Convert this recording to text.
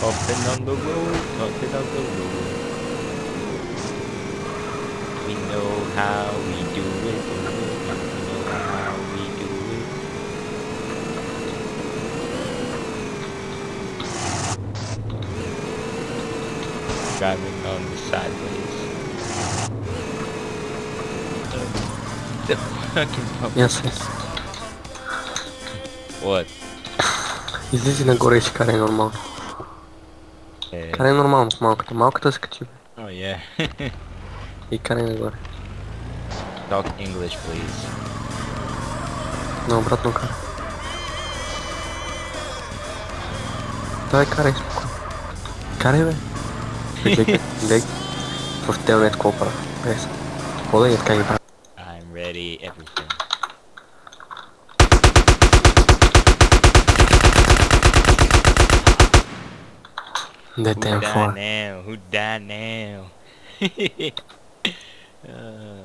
Hopping on the road, hopping on the road. We know how we do it. We know how we do it. Driving on the sideways. The fucking pump. Yes, yes. What? Излезе на горы, если карай нормал. Eh, Карай нормал, малко. Малко то скачи. oh yeah. И карай на горы. Talk English, please. На обратную кару. Давай карай спокойно. Карай, бе. Лег, лег. В телнет копра. Без. Хода и така ги прави. I'm ready, everything. The Who damn die now? Who died now? uh.